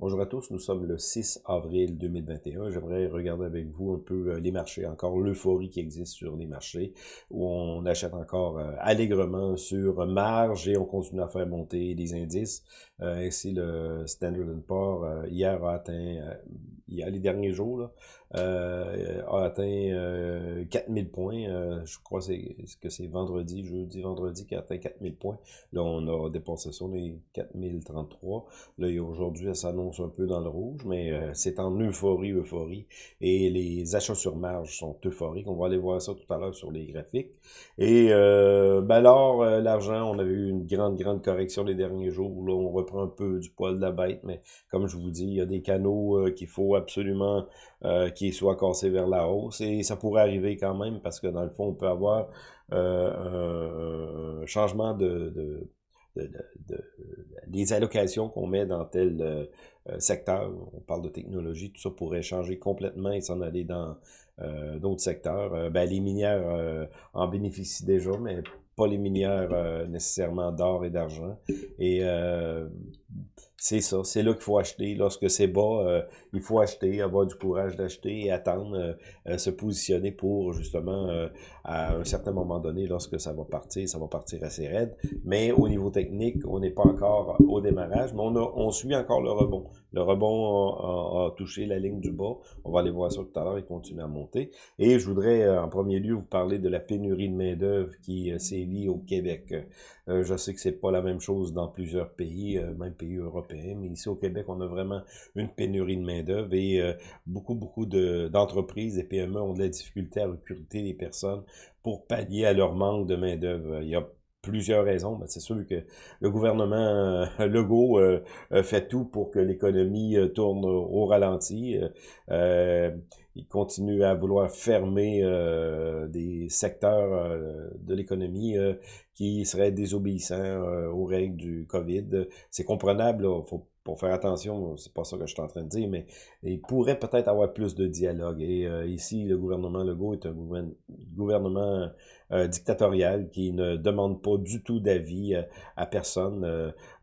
Bonjour à tous, nous sommes le 6 avril 2021. J'aimerais regarder avec vous un peu euh, les marchés, encore l'euphorie qui existe sur les marchés, où on achète encore euh, allègrement sur marge et on continue à faire monter les indices. Euh, ainsi, le Standard Poor's hier a atteint, il y a les derniers jours, là, euh, a atteint 4000 euh, points. Euh, je crois que c'est vendredi, jeudi, vendredi qui a atteint 4000 points. Là, on a dépassé ça, les 4033. Là, aujourd'hui, ça s'annonce un peu dans le rouge, mais c'est en euphorie, euphorie. Et les achats sur marge sont euphoriques. On va aller voir ça tout à l'heure sur les graphiques. Et ben alors, l'argent, on avait eu une grande, grande correction les derniers jours. Là, on reprend un peu du poil de la bête, mais comme je vous dis, il y a des canaux qu'il faut absolument euh, qui soit cassé vers la hausse. Et ça pourrait arriver quand même parce que dans le fond, on peut avoir euh, un changement de, de, de, de, des allocations qu'on met dans tel euh, secteur. On parle de technologie, tout ça pourrait changer complètement et s'en aller dans d'autres secteurs. ben, les minières en bénéficient déjà, mais pas les minières nécessairement d'or et d'argent. C'est ça, c'est là qu'il faut acheter. Lorsque c'est bas, euh, il faut acheter, avoir du courage d'acheter et attendre, euh, euh, se positionner pour justement, à un certain moment donné, lorsque ça va partir, ça va partir assez raide. Mais au niveau technique, on n'est pas encore au démarrage, mais on, a, on suit encore le rebond. Le rebond a, touché la ligne du bas. On va aller voir ça tout à l'heure, il continue à monter. Et je voudrais en premier lieu vous parler de la pénurie de main-d'œuvre qui sévit au Québec. je sais que c'est pas la même chose dans plusieurs pays, même pays européens mais ici au Québec, on a vraiment une pénurie de main-d'œuvre et euh, beaucoup, beaucoup d'entreprises et PME ont de la difficulté à recruter des personnes pour pallier à leur manque de main-d'œuvre. Il y a plusieurs raisons. C'est sûr que le gouvernement euh, Legault euh, fait tout pour que l'économie tourne au ralenti. il continue à vouloir fermer des secteurs de l'économie qui seraient désobéissants aux règles du COVID. C'est comprenable, faut pour faire attention, c'est pas ça que je suis en train de dire, mais il pourrait peut-être avoir plus de dialogue. Et euh, ici, le gouvernement Legault est un gouvernement euh, dictatorial qui ne demande pas du tout d'avis euh, à personne.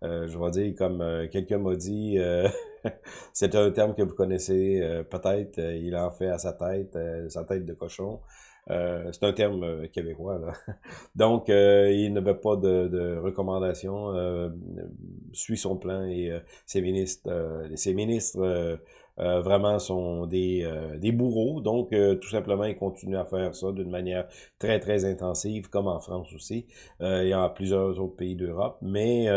je vais dire, comme quelqu'un m'a dit, c'est un terme que vous connaissez peut-être, il en fait à sa tête, sa tête de cochon. Euh, c'est un terme euh, québécois. Là. Donc, euh, il ne veut pas de, de recommandations, suit son plan et ses ministres, ses ministres vraiment sont des, des bourreaux. Donc, tout simplement, ils continuent à faire ça d'une manière très, très intensive, comme en France aussi, et en plusieurs autres pays d'Europe. Mais,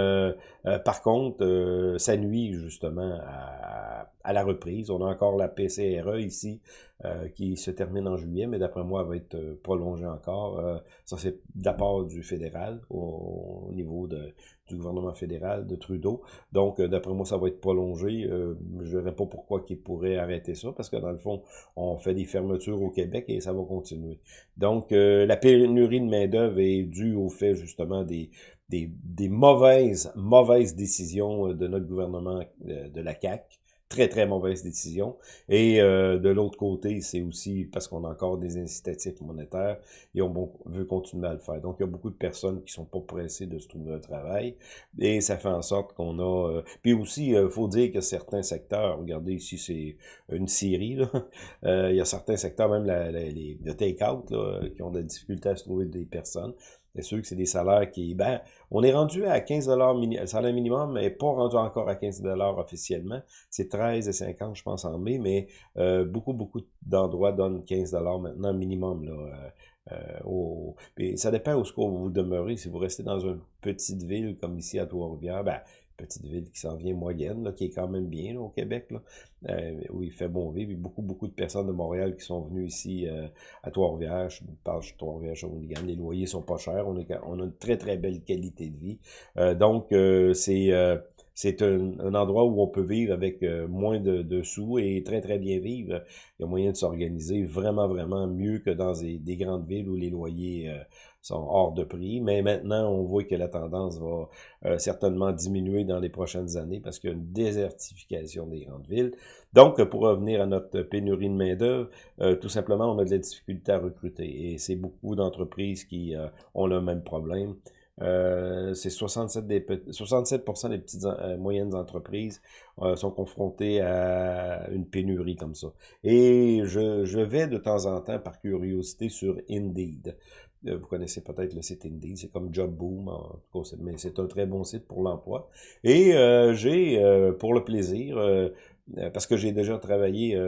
par contre, ça nuit justement à, à la reprise. On a encore la PCRE ici euh, qui se termine en juillet, mais d'après moi, elle va être euh, prolongée encore. Euh, ça, c'est part du fédéral, au, niveau de, du gouvernement fédéral, de Trudeau. Donc, d'après moi, ça va être prolongé. je ne verrais pas pourquoi qu'ils pourraient arrêter ça, parce que dans le fond, on fait des fermetures au Québec et ça va continuer. Donc, la pénurie de main-d'œuvre est due au fait, justement, des, des, des mauvaises, mauvaises décisions de notre gouvernement, de la CAQ, très, très mauvaise décision. Et euh, de l'autre côté, c'est aussi parce qu'on a encore des incitatifs monétaires et on veut continuer à le faire. Donc, il y a beaucoup de personnes qui sont pas pressées de se trouver un travail et ça fait en sorte qu'on a... Euh, puis aussi, il euh, faut dire que certains secteurs, regardez ici, c'est une série, là. il y a certains secteurs, même la, les, le take-out, qui ont de la difficulté à se trouver des personnes. C'est sûr que c'est des salaires qui... Ben, on est rendu à 15 mini, salaire minimum, mais pas rendu encore à 15 officiellement. C'est 13,50 je pense, en mai, mais euh, beaucoup, beaucoup d'endroits donnent 15 maintenant minimum. Là, euh, euh au... ça dépend où, où vous demeurez. Si vous restez dans une petite ville comme ici à Trois-Rivières, ben, petite ville qui s'en vient moyenne, là, qui est quand même bien au Québec, là, euh, où il fait bon vivre. Beaucoup, beaucoup de personnes de Montréal qui sont venues ici euh, à Trois-Rivières. Je parle de Trois-Rivières, Les loyers sont pas chers. On, on a une très, très belle qualité de vie. Euh, donc, c'est c'est un, endroit où on peut vivre avec moins de, de, sous et très, très bien vivre. Il y a moyen de s'organiser vraiment, vraiment mieux que dans des, des grandes villes où les loyers sont hors de prix. Mais maintenant, on voit que la tendance va euh, certainement diminuer dans les prochaines années parce qu'il y a une désertification des grandes villes. Donc, pour revenir à notre pénurie de main-d'œuvre, euh, tout simplement, on a de la difficulté à recruter. Et c'est beaucoup d'entreprises qui euh, ont le même problème. Euh, c'est 67 des 67% des petites euh, moyennes entreprises euh, sont confrontées à une pénurie comme ça. Et je, je vais de temps en temps, par curiosité, sur Indeed. Vous connaissez peut-être le site Indeed, c'est comme Job Boom, en tout cas, mais c'est un très bon site pour l'emploi. Et j'ai, pour le plaisir, parce que j'ai déjà travaillé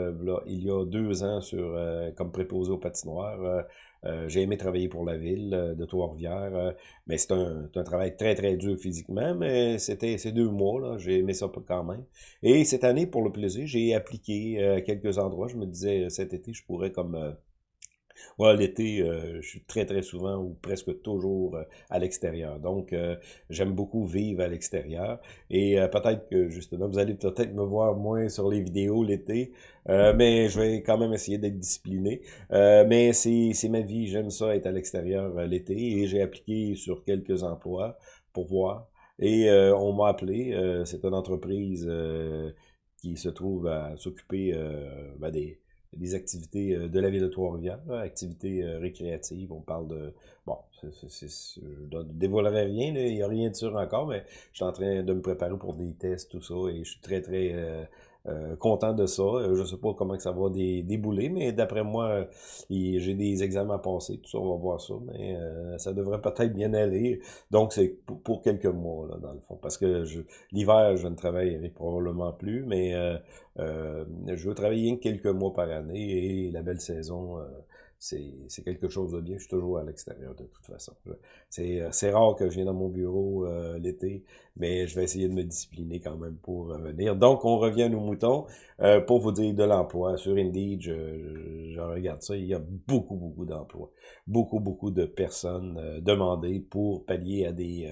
il y a deux ans sur comme préposé aux patinoires, euh, j'ai aimé travailler pour la ville euh, de Trois-Rivières, euh, mais c'est un, un, travail très, très dur physiquement, mais c'était ces deux mois, là, j'ai aimé ça quand même. Et cette année, pour le plaisir, j'ai appliqué à quelques endroits. Je me disais, cet été, je pourrais comme Ouais, l'été, euh, je suis très, très souvent ou presque toujours euh, à l'extérieur. Donc, euh, j'aime beaucoup vivre à l'extérieur. Et peut-être que, justement, vous allez peut-être me voir moins sur les vidéos l'été, mais je vais quand même essayer d'être discipliné. mais c'est ma vie, j'aime ça, être à l'extérieur l'été. Et j'ai appliqué sur quelques emplois pour voir. Et on m'a appelé, c'est une entreprise qui se trouve à s'occuper ben, des des activités euh, de la ville de Trois-Rivières, activités euh, récréatives, on parle de... Bon, je ne dévoilerai rien, il n'y a rien de sûr encore, mais je suis en train de me préparer pour des tests, tout ça, et je suis très, très euh, content de ça. Euh, je sais pas comment que ça va débouler, mais d'après moi, j'ai des examens à passer. Tout ça, on va voir ça. Mais euh, ça devrait peut-être bien aller. Donc, c'est pour, quelques mois, là, dans le fond. Parce que l'hiver, je ne travaillerai probablement plus, mais je veux travailler quelques mois par année et la belle saison c'est quelque chose de bien. Je suis toujours à l'extérieur de toute façon. Euh, c'est rare que je vienne dans mon bureau euh, l'été, mais je vais essayer de me discipliner quand même pour venir. Donc, on revient à nos moutons. Euh, pour vous dire de l'emploi, sur Indeed, je, je, regarde ça, il y a beaucoup, beaucoup d'emplois. Beaucoup, beaucoup de personnes demandées pour pallier à des,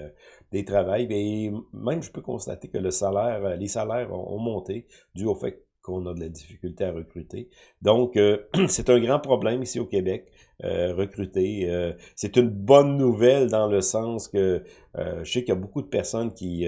des travails. Et même, je peux constater que le salaire, les salaires ont, ont monté dû au fait qu'on a de la difficulté à recruter. Donc, euh, c'est un grand problème ici au Québec, recruter. Euh, c'est une bonne nouvelle dans le sens que je sais qu'il y a beaucoup de personnes qui,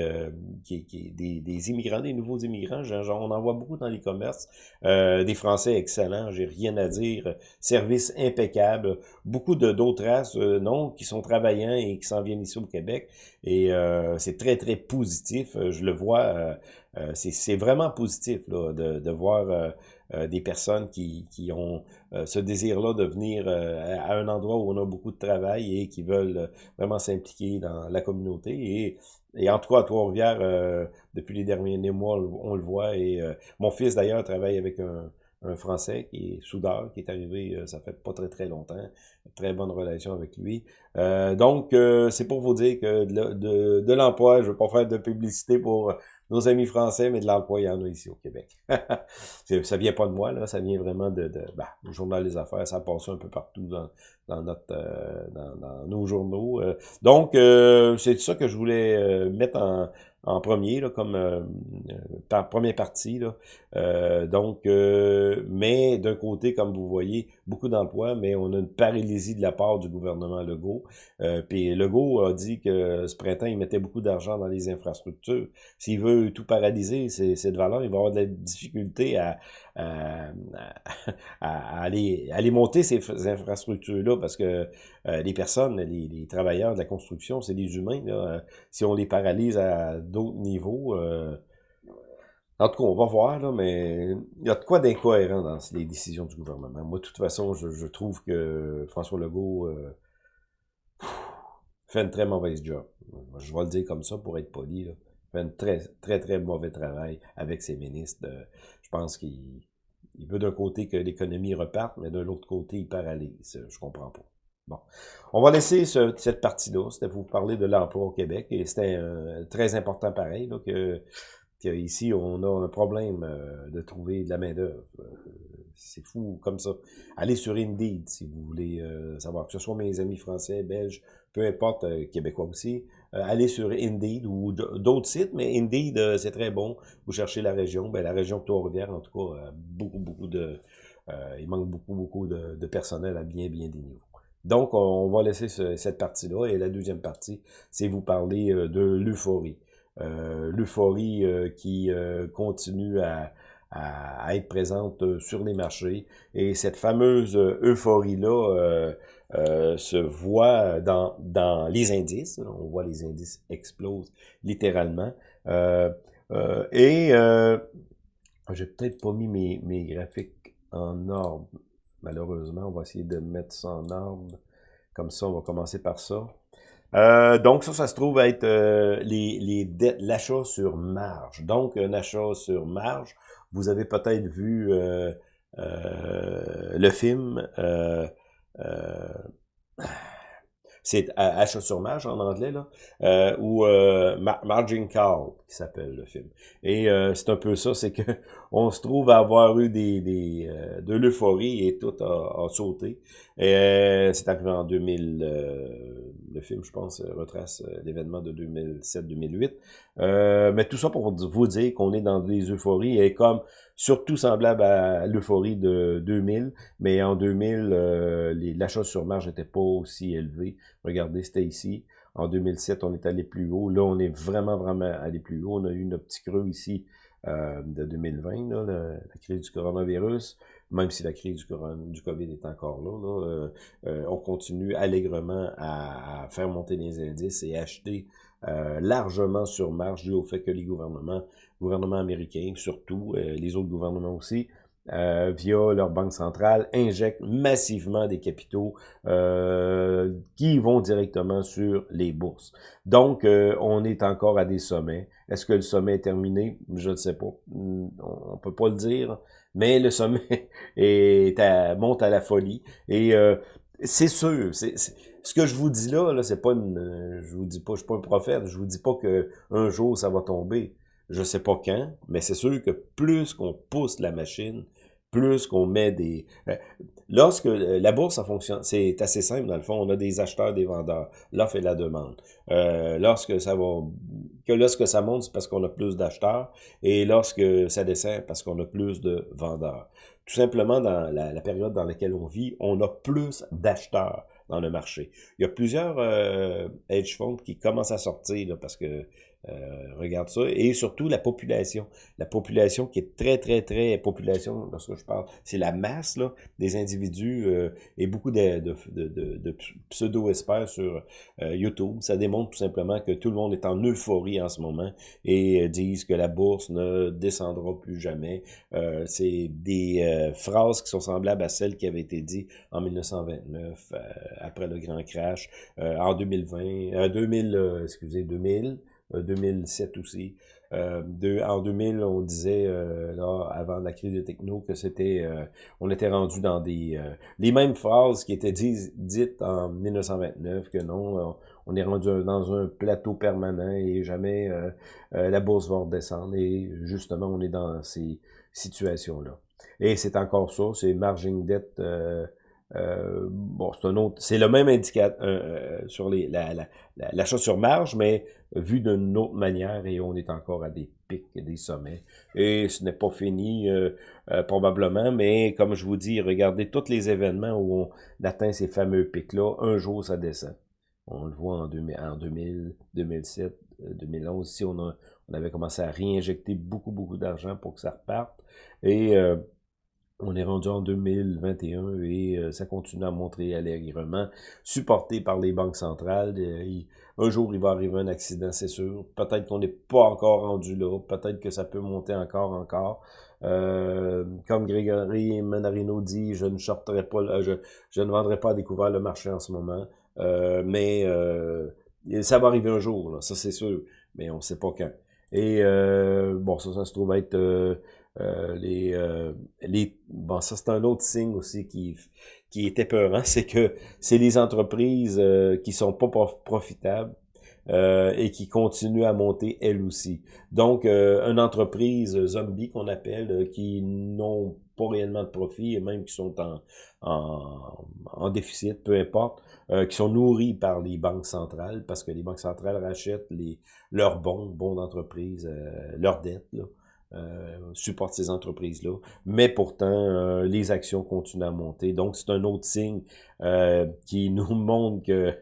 qui, qui des, des, immigrants, des nouveaux immigrants, genre, on en voit beaucoup dans les commerces, des Français excellents, j'ai rien à dire, service impeccable, beaucoup de d'autres races, non, qui sont travaillants et qui s'en viennent ici au Québec, et c'est très, très positif, je le vois euh, c'est vraiment positif là, de, de voir euh, euh, des personnes qui, qui ont ce désir-là de venir à un endroit où on a beaucoup de travail et qui veulent vraiment s'impliquer dans la communauté. Et, et en tout cas, à Trois-Rivières, depuis les derniers mois, on le voit. Et mon fils, d'ailleurs, travaille avec un, un Français qui est soudeur, qui est arrivé, ça fait pas très très longtemps, très bonne relation avec lui. Euh, donc, c'est pour vous dire que de, de, de l'emploi, je veux pas faire de publicité pour nos amis français, mais de l'emploi, il y en a ici au Québec. ça vient pas de moi, là, ça vient vraiment de, de bah, le journal des affaires, ça passe un peu partout dans, dans notre euh, dans, nos journaux. Euh. donc, euh, c'est ça que je voulais mettre en, premier, là, comme euh, par première partie. Là. Euh, donc, euh, mais d'un côté, comme vous voyez, beaucoup d'emplois, mais on a une paralysie de la part du gouvernement Legault. Euh, puis Legault a dit que ce printemps, il mettait beaucoup d'argent dans les infrastructures. S'il veut tout paralyser, cette valeur, il va avoir de la difficulté à, aller, monter ces infrastructures-là parce que les personnes, les, travailleurs de la construction, c'est des humains. Là. Si on les paralyse à d'autres niveaux. Euh, en tout cas, on va voir, mais il y a de quoi d'incohérent dans les décisions du gouvernement. Moi, de toute façon, je, trouve que François Legault euh, fait une très mauvaise job. Je vais le dire comme ça pour être poli. Fait un très, très, très mauvais travail avec ses ministres. je pense qu'il veut d'un côté que l'économie reparte, mais de l'autre côté, il paralyse. Je comprends pas. Bon. On va laisser cette partie-là. C'était pour vous parler de l'emploi au Québec. Et c'était euh, très important pareil, là, que, ici, on a un problème euh, de trouver de la main-d'œuvre. Euh, c'est fou comme ça. Allez sur Indeed si vous voulez savoir, que ce soit mes amis français, belges, peu importe, québécois aussi. Allez sur Indeed ou d'autres sites, mais Indeed, c'est très bon. Vous cherchez la région. Ben, la région de Trois-Rivières, en tout cas, beaucoup, beaucoup de... il manque beaucoup, beaucoup de, de personnel à bien, bien des niveaux. Donc, on va laisser cette partie-là. Et la deuxième partie, c'est vous parler euh, de l'euphorie. Euh, l'euphorie euh, qui continue à, à, être présente euh, sur les marchés. Et cette fameuse euphorie-là se voit dans, dans les indices. On voit les indices explosent littéralement. et j'ai peut-être pas mis mes, mes graphiques en ordre. Malheureusement, on va essayer de mettre ça en ordre. Comme ça, on va commencer par ça. Euh, donc ça, ça se trouve être euh, les, les dettes, l'achat sur marge. Donc un achat sur marge. Vous avez peut-être vu euh, le film c'est achat sur marge en anglais, là, euh, ou euh, Margin Call, qui s'appelle le film. Et euh, c'est un peu ça, c'est que on se trouve à avoir eu des, des euh, de l'euphorie et tout a, a sauté. C'est arrivé en 2000, le film, je pense, retrace l'événement de 2007-2008. mais tout ça pour vous dire qu'on est dans des euphories et comme surtout semblable à l'euphorie de 2000, mais en 2000, euh, l'achat sur marge n'était pas aussi élevé. Regardez, c'était ici. En 2007, on est allé plus haut. Là, on est vraiment, vraiment allé plus haut. On a eu notre petit creux ici euh, de 2020, là, la, crise du coronavirus, même si la crise du, COVID est encore là, euh, euh, on continue allègrement à, à, faire monter les indices et acheter euh, largement sur marge dû au fait que les gouvernements, gouvernements américains surtout, les autres gouvernements aussi, euh, via leur banque centrale, injectent massivement des capitaux euh, qui vont directement sur les bourses. Donc, euh, on est encore à des sommets. Est-ce que le sommet est terminé? Je ne sais pas. On peut pas le dire. Mais le sommet est à, monte à la folie. Et c'est sûr, ce que je vous dis là, là c'est pas une, je vous dis pas, je suis pas un prophète, je vous dis pas que un jour ça va tomber. Je sais pas quand, mais c'est sûr que plus qu'on pousse la machine, plus qu'on met des... Euh, lorsque euh, la bourse, ça fonctionne, c'est assez simple dans le fond, on a des acheteurs, des vendeurs, l'offre et la demande. Euh, lorsque ça va... Que lorsque ça monte, c'est parce qu'on a plus d'acheteurs, et lorsque ça descend, parce qu'on a plus de vendeurs. Tout simplement, dans la, période dans laquelle on vit, on a plus d'acheteurs dans le marché. Il y a plusieurs hedge funds qui commencent à sortir, parce que euh, regarde ça. Et surtout la population. La population qui est très, très, très population, lorsque je parle, c'est la masse là, des individus euh, et beaucoup de, de, de, de pseudo-experts sur euh, YouTube. Ça démontre tout simplement que tout le monde est en euphorie en ce moment et disent que la bourse ne descendra plus jamais. c'est des phrases qui sont semblables à celles qui avaient été dites en 1929, après le grand crash, en 2020, 2000, excusez, 2000, 2007 euh, aussi. Euh, de, en 2000, on disait, euh, là, avant la crise des techno, que c'était, euh, on était rendu dans des, les mêmes phrases qui étaient dites en 1929, que non, on est rendu dans un plateau permanent et jamais la bourse va redescendre. Et justement, on est dans ces situations-là. Et c'est encore ça, c'est margin debt euh, bon, c'est un autre, c'est le même indicateur euh, euh, sur les, la, la, l'achat sur marge, mais vu d'une autre manière et on est encore à des pics des sommets. Et ce n'est pas fini probablement, mais comme je vous dis, regardez tous les événements où on atteint ces fameux pics-là, un jour ça descend. On le voit en, 2000, en 2000 2007, 2011, ici on, a, on avait commencé à réinjecter beaucoup, beaucoup d'argent pour que ça reparte. Et on est rendu en 2021 et euh, ça continue à montrer allègrement, supporté par les banques centrales. Euh, un jour, il va arriver un accident, c'est sûr. Peut-être qu'on n'est pas encore rendu là. Peut-être que ça peut monter encore, encore. Euh, comme Grégory Manarino dit, je ne sortirai pas, je, je, ne vendrai pas à découvert le marché en ce moment. mais ça va arriver un jour, ça c'est sûr. Mais on ne sait pas quand. Et bon, ça, ça se trouve être euh, les, euh, les, bon, ça c'est un autre signe aussi qui, qui est épeurant, c'est que c'est les entreprises euh, qui sont pas profitables euh, et qui continuent à monter elles aussi. Donc, une entreprise zombie qu'on appelle, qui n'ont pas réellement de profit et même qui sont en, en, en déficit, peu importe, qui sont nourris par les banques centrales parce que les banques centrales rachètent les, leurs bons, bons d'entreprise, leurs dettes, là. Euh, supporte ces entreprises-là. Mais pourtant, euh, les actions continuent à monter. Donc, c'est un autre signe euh, qui nous montre que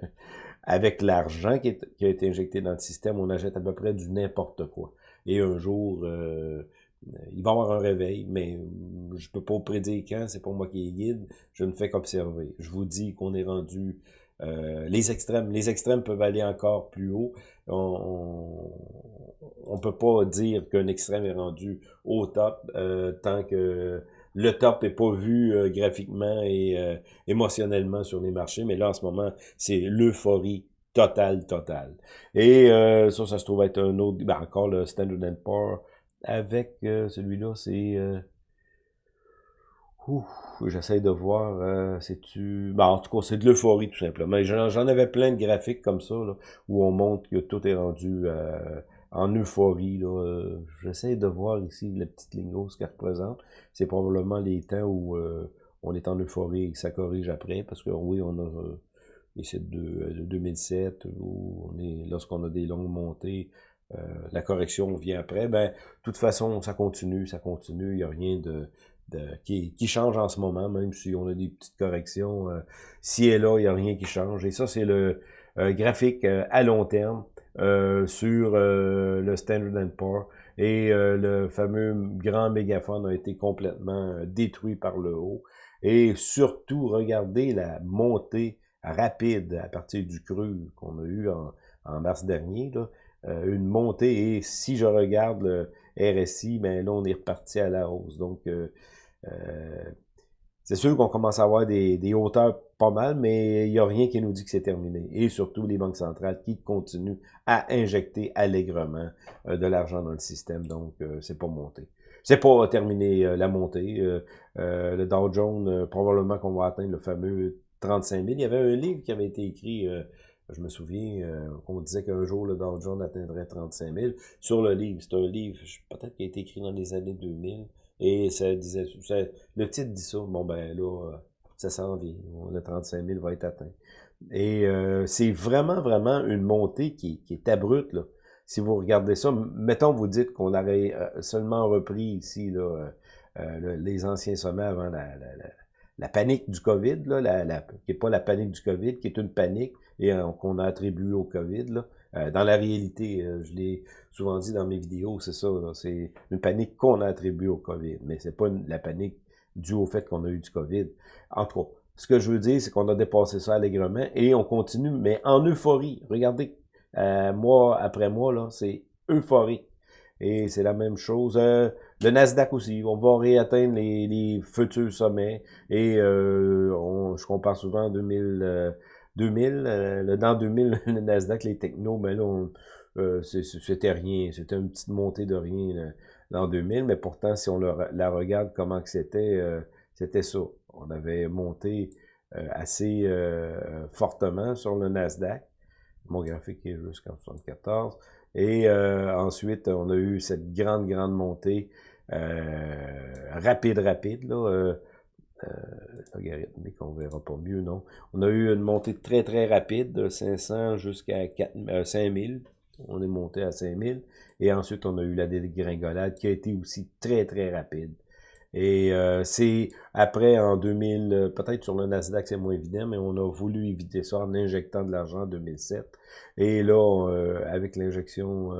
avec l'argent qui, qui, a été injecté dans le système, on achète à peu près du n'importe quoi. Et un jour, il va y avoir un réveil, mais je peux pas prédire quand, c'est pour moi qui est guide, je ne fais qu'observer. Je vous dis qu'on est rendu euh, les extrêmes, les extrêmes peuvent aller encore plus haut. On, peut pas dire qu'un extrême est rendu au top euh, tant que le top est pas vu euh, graphiquement et émotionnellement sur les marchés. Mais là, en ce moment, c'est l'euphorie totale, totale. Et ça, ça se trouve être un autre, ben encore le Standard Poor's avec celui-là, c'est J'essaie de voir, euh, c'est-tu... Ben, en tout cas, c'est de l'euphorie, tout simplement. J'en avais plein de graphiques comme ça, là, où on montre que tout est rendu euh, en euphorie. Euh, j'essaie de voir ici la petite ligne ce qu'elle représente. C'est probablement les temps où on est en euphorie et que ça corrige après, parce que oui, on a... ici de, de 2007, où on est lorsqu'on a des longues montées, la correction vient après, ben, toute façon, ça continue, ça continue, il n'y a rien de, qui, change en ce moment, même si on a des petites corrections. Euh, si et là, il n'y a rien qui change. Et ça, c'est le euh, graphique euh, à long terme sur le Standard Poor's. Et le fameux grand mégaphone a été complètement détruit par le haut. Et surtout, regardez la montée rapide à partir du creux qu'on a eu en, en mars dernier. Là. une montée, et si je regarde le RSI, ben là, on est reparti à la hausse. Donc, euh, c'est sûr qu'on commence à avoir des, des, hauteurs pas mal, mais il n'y a rien qui nous dit que c'est terminé. Et surtout les banques centrales qui continuent à injecter allègrement euh, de l'argent dans le système, donc euh, c'est pas monté. C'est pas terminé la montée. le Dow Jones, probablement qu'on va atteindre le fameux 35 000. Il y avait un livre qui avait été écrit je me souviens qu'on disait qu'un jour le Dow Jones atteindrait 35 000. Sur le livre, c'est un livre peut-être qui a été écrit dans les années 2000. Et ça disait, le titre dit ça, bon ben là, ça s'en vient, le 35 000 va être atteint. Et euh, c'est vraiment, vraiment une montée qui, qui, est abrupte, là. Si vous regardez ça, mettons, vous dites qu'on aurait euh, seulement repris ici, là, euh, les anciens sommets avant la, la, la, panique du COVID, là, la, qui n'est pas la panique du COVID, qui est une panique et qu'on a attribuée au COVID, là. Euh, dans la réalité, euh, je l'ai souvent dit dans mes vidéos, c'est ça, c'est une panique qu'on a attribuée au COVID, mais c'est pas la panique due au fait qu'on a eu du COVID. En tout cas, ce que je veux dire, c'est qu'on a dépassé ça allègrement et on continue, mais en euphorie. Regardez, euh, mois après mois, là, c'est euphorique. Et c'est la même chose. le Nasdaq aussi, on va réatteindre les, futurs sommets. Et je compare souvent 2000, 2000, euh, dans 2000, le Nasdaq, les technos, ben là, euh, c'était rien, c'était une petite montée de rien dans 2000, mais pourtant, si on la regarde comment que c'était, euh, c'était ça. On avait monté assez fortement sur le Nasdaq. Mon graphique est jusqu'en 74. Et ensuite, on a eu cette grande, grande montée rapide, rapide, là, euh, logarithmique, on verra pas mieux, non. On a eu une montée très très rapide de 500 jusqu'à 5000. Euh, on est monté à 5000. Et ensuite, on a eu la dégringolade qui a été aussi très très rapide. Et euh, c'est après en 2000, peut-être sur le Nasdaq c'est moins évident, mais on a voulu éviter ça en injectant de l'argent en 2007. Et là, avec l'injection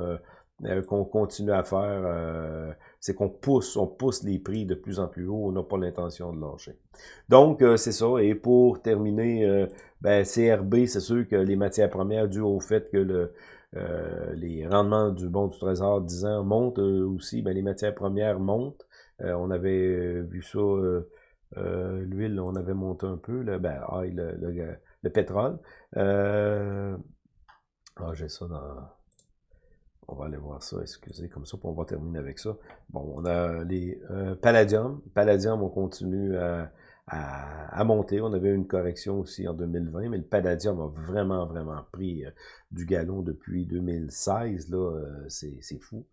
qu'on continue à faire, c'est qu'on pousse, on pousse les prix de plus en plus haut, on n'a pas l'intention de lâcher. Donc, euh, c'est ça. Et pour terminer, euh, ben, CRB, c'est sûr que les matières premières, dû au fait que le, euh, les rendements du bon du trésor 10 ans montent aussi, ben, les matières premières montent. on avait vu ça, l'huile, on avait monté un peu, là, ben, ah, le, le, le, pétrole. ah, j'ai ça dans on va aller voir ça, excusez, comme ça, on va terminer avec ça. Bon, on a les euh, Palladium. Palladium, on continue à, à, monter. On avait une correction aussi en 2020, mais le Palladium a vraiment, vraiment pris euh, du galon depuis 2016. Là, euh, c'est fou.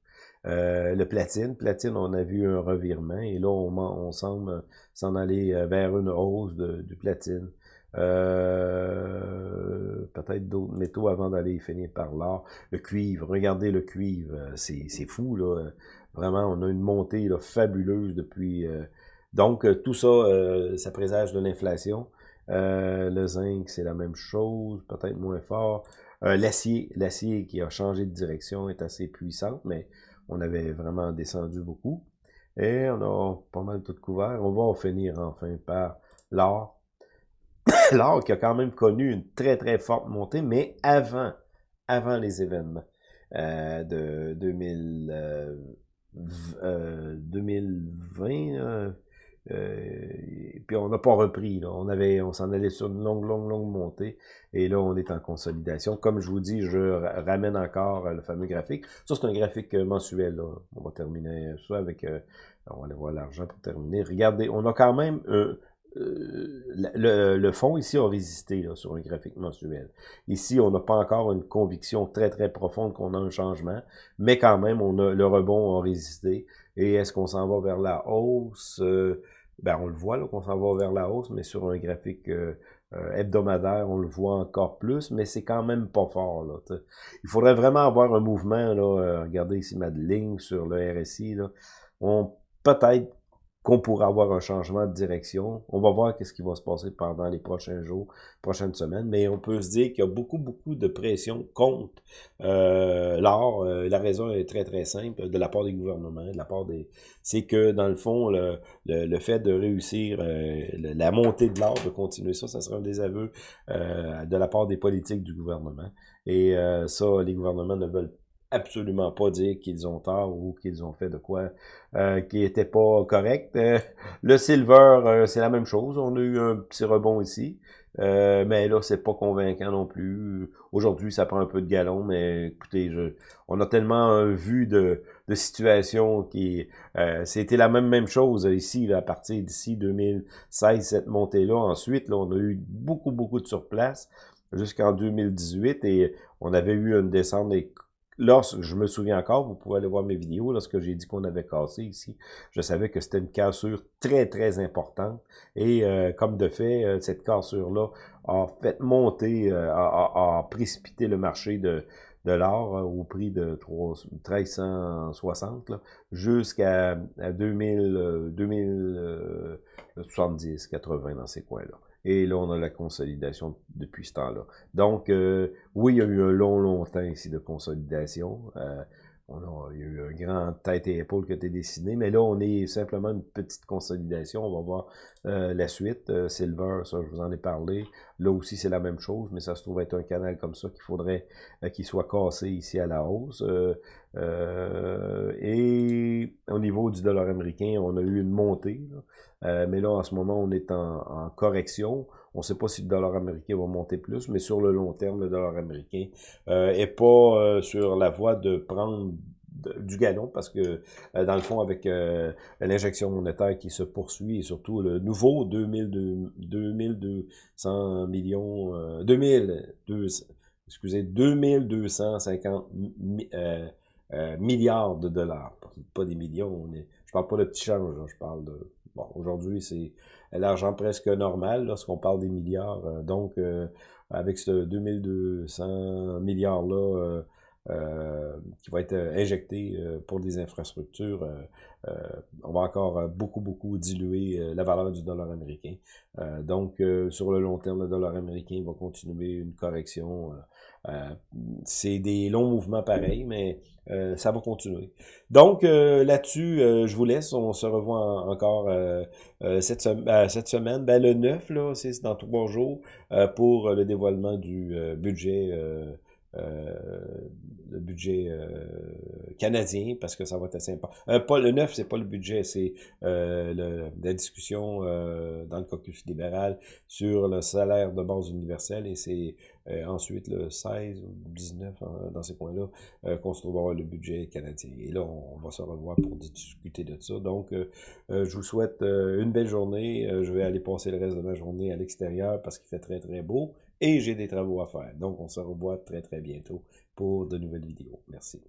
le platine, platine, on a vu un revirement et là, on, on semble s'en aller vers une hausse du platine. Euh, peut-être d'autres métaux avant d'aller finir par l'or. Le cuivre, regardez le cuivre, euh, c'est fou, là. Vraiment, on a une montée fabuleuse depuis... Euh, donc, tout ça, ça présage de l'inflation. le zinc, c'est la même chose, peut-être moins fort. L'acier, l'acier qui a changé de direction est assez puissante, mais on avait vraiment descendu beaucoup. Et on a pas mal tout couvert. On va finir enfin par l'or. l'or qui a quand même connu une très très forte montée, mais avant, avant les événements euh, de 2000, 2020. Euh, puis on n'a pas repris. Là. On avait, on s'en allait sur une longue, longue, longue montée. Et là, on est en consolidation. Comme je vous dis, je ramène encore le fameux graphique. Ça, c'est un graphique mensuel. Là. On va terminer ça avec... Euh, on va aller voir l'argent pour terminer. Regardez, on a quand même... Euh, le, le, fond ici a résisté là, sur un graphique mensuel. Ici, on n'a pas encore une conviction très très profonde qu'on a un changement, mais quand même, on a le rebond a résisté. Et est-ce qu'on s'en va vers la hausse? Ben on le voit qu'on s'en va vers la hausse, mais sur un graphique euh, euh, hebdomadaire, on le voit encore plus, mais c'est quand même pas fort. Là, Il faudrait vraiment avoir un mouvement, là, euh, regardez ici ma ligne sur le RSI, là. on peut-être qu'on pourrait avoir un changement de direction. On va voir qu'est-ce qui va se passer pendant les prochains jours, prochaines semaines, mais on peut se dire qu'il y a beaucoup, beaucoup de pression contre euh, l'or. Euh, la raison est très, très simple, de la part des gouvernements, de la part des... C'est que, dans le fond, le, fait de réussir euh, la montée de l'or, de continuer ça, ça sera un désaveu euh, de la part des politiques du gouvernement. Et ça, les gouvernements ne veulent absolument pas dire qu'ils ont tort ou qu'ils ont fait de quoi euh, qui était pas correct. Euh, le silver, euh, c'est la même chose. On a eu un petit rebond ici. Euh, mais là, c'est pas convaincant non plus. Aujourd'hui, ça prend un peu de galon, mais écoutez, je, on a tellement vu de, de situations qui... C'était la même même chose ici, là, à partir d'ici 2016, cette montée-là. Ensuite, là, on a eu beaucoup, beaucoup de surplace jusqu'en 2018 et on avait eu une descente des lorsque je me souviens encore, vous pouvez aller voir mes vidéos, lorsque j'ai dit qu'on avait cassé ici, je savais que c'était une cassure très, très importante. Et euh, comme de fait, euh, cette cassure-là a fait monter, euh, a, précipité le marché de, de l'or au prix de 3, 1360 jusqu'à 2000, 2070, 80 dans ces coins-là. Et là, on a la consolidation depuis ce temps-là. Donc, euh, oui, il y a eu un long, long temps ici de consolidation. Euh, on a, il y a eu un grand tête et épaule qui a été dessiné, mais là, on est simplement une petite consolidation. On va voir euh, la suite. Silver, ça, je vous en ai parlé. Là aussi, c'est la même chose, mais ça se trouve être un canal comme ça qu'il faudrait qu'il soit cassé ici à la hausse. Et au niveau du dollar américain, on a eu une montée. Là. Euh, mais là, en ce moment, on est en, correction. On ne sait pas si le dollar américain va monter plus, mais sur le long terme, le dollar américain euh, est pas euh, sur la voie de prendre du galon parce que euh, dans le fond avec l'injection monétaire qui se poursuit et surtout le nouveau 2200 millions 2000 excusez 2250 milliards de dollars pas des millions on est, je parle pas de petit change je parle de Bon, aujourd'hui, c'est l'argent presque normal lorsqu'on parle des milliards. Euh, donc, euh, avec ce 2200 milliards-là euh, qui va être injecté pour des infrastructures, on va encore beaucoup, beaucoup diluer la valeur du dollar américain. donc, sur le long terme, le dollar américain va continuer une correction euh, c'est des longs mouvements pareils, mais euh, ça va continuer. Donc, euh, là-dessus, je vous laisse. On se revoit encore cette, cette, semaine. Ben, le 9, là, c'est dans trois jours pour le dévoilement du budget le budget canadien, parce que ça va être assez important. pas le 9, c'est pas le budget, c'est la discussion dans le caucus libéral sur le salaire de base universel, et c'est euh, ensuite, le 16 ou 19, hein, dans ces coins-là, euh, qu'on se trouvera le budget canadien. Et là, on, va se revoir pour discuter de ça. Donc, euh, je vous souhaite une belle journée. je vais aller passer le reste de ma journée à l'extérieur parce qu'il fait très, très beau. Et j'ai des travaux à faire. Donc, on se revoit très, très bientôt pour de nouvelles vidéos. Merci.